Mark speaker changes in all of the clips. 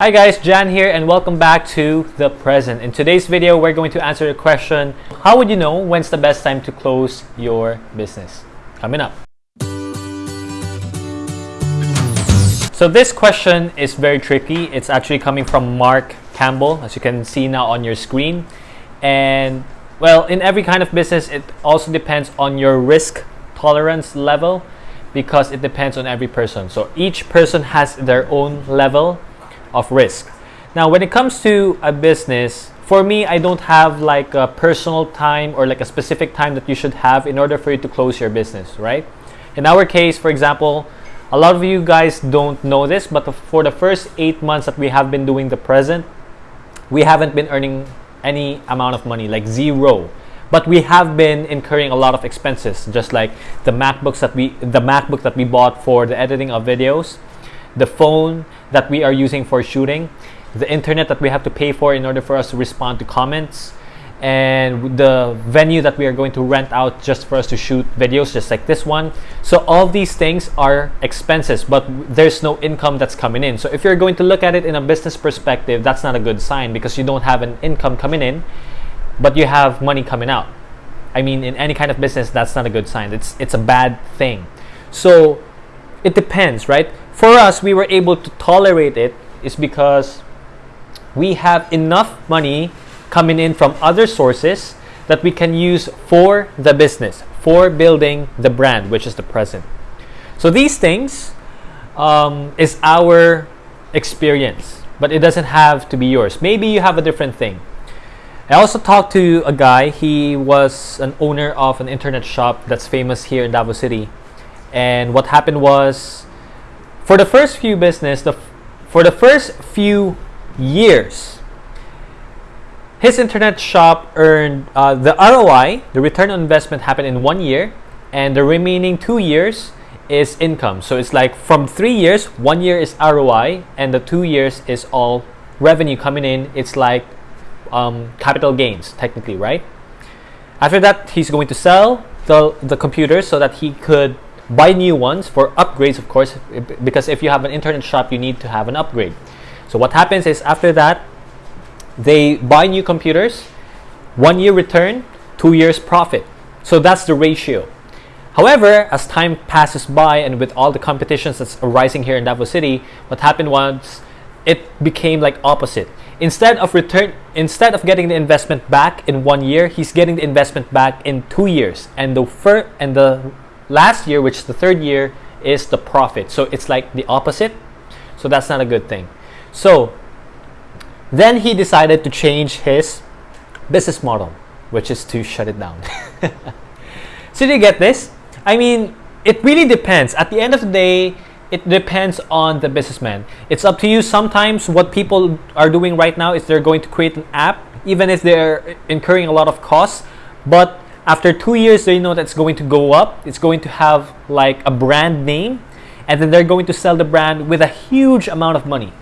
Speaker 1: Hi guys, Jan here and welcome back to The Present. In today's video, we're going to answer the question, how would you know when's the best time to close your business? Coming up. So this question is very tricky. It's actually coming from Mark Campbell, as you can see now on your screen. And well, in every kind of business, it also depends on your risk tolerance level because it depends on every person. So each person has their own level of risk. Now, when it comes to a business, for me, I don't have like a personal time or like a specific time that you should have in order for you to close your business, right? In our case, for example, a lot of you guys don't know this, but for the first eight months that we have been doing the present, we haven't been earning any amount of money, like zero. But we have been incurring a lot of expenses, just like the MacBooks that we, the MacBook that we bought for the editing of videos, the phone that we are using for shooting, the internet that we have to pay for in order for us to respond to comments, and the venue that we are going to rent out just for us to shoot videos just like this one. So all these things are expenses but there's no income that's coming in. So if you're going to look at it in a business perspective that's not a good sign because you don't have an income coming in but you have money coming out. I mean in any kind of business that's not a good sign. It's it's a bad thing. So it depends right for us we were able to tolerate it is because we have enough money coming in from other sources that we can use for the business for building the brand which is the present. So these things um, is our experience but it doesn't have to be yours. Maybe you have a different thing. I also talked to a guy. He was an owner of an internet shop that's famous here in Davao City. And what happened was for the first few business, the for the first few years, his internet shop earned uh, the ROI, the return on investment happened in one year, and the remaining two years is income. So it's like from three years, one year is ROI, and the two years is all revenue coming in. It's like um, capital gains, technically, right? After that, he's going to sell the, the computers so that he could buy new ones for upgrades of course because if you have an internet shop you need to have an upgrade. So what happens is after that they buy new computers one year return two years profit. So that's the ratio. However as time passes by and with all the competitions that's arising here in Davao City what happened was it became like opposite. Instead of return instead of getting the investment back in one year he's getting the investment back in two years. And the fir- and the last year, which is the third year, is the profit. So it's like the opposite. So that's not a good thing. So then he decided to change his business model, which is to shut it down. so do you get this? I mean, it really depends. At the end of the day, it depends on the businessman. It's up to you. Sometimes what people are doing right now is they're going to create an app, even if they're incurring a lot of costs, but after two years, they know that's going to go up. It's going to have like a brand name, and then they're going to sell the brand with a huge amount of money.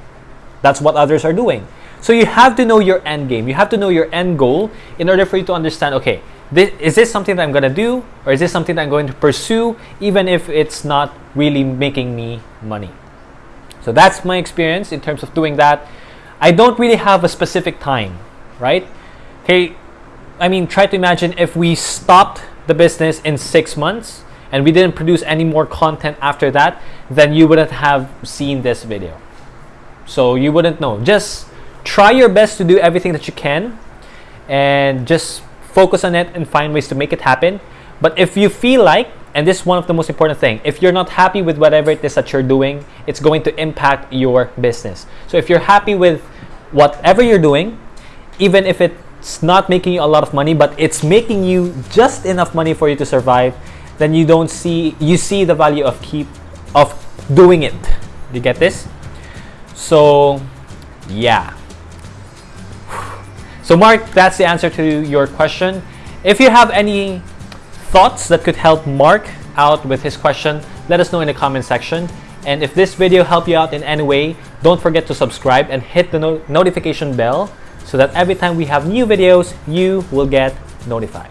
Speaker 1: That's what others are doing. So you have to know your end game. You have to know your end goal in order for you to understand, okay, this, is this something that I'm going to do? Or is this something that I'm going to pursue even if it's not really making me money? So that's my experience in terms of doing that. I don't really have a specific time, right? Okay, I mean, try to imagine if we stopped the business in six months and we didn't produce any more content after that, then you wouldn't have seen this video. So you wouldn't know. Just try your best to do everything that you can and just focus on it and find ways to make it happen. But if you feel like, and this is one of the most important thing, if you're not happy with whatever it is that you're doing, it's going to impact your business. So if you're happy with whatever you're doing, even if it it's not making you a lot of money but it's making you just enough money for you to survive then you don't see you see the value of keep of doing it. You get this? So yeah. So mark that's the answer to your question. If you have any thoughts that could help mark out with his question let us know in the comment section. And if this video helped you out in any way don't forget to subscribe and hit the no notification bell so that every time we have new videos, you will get notified.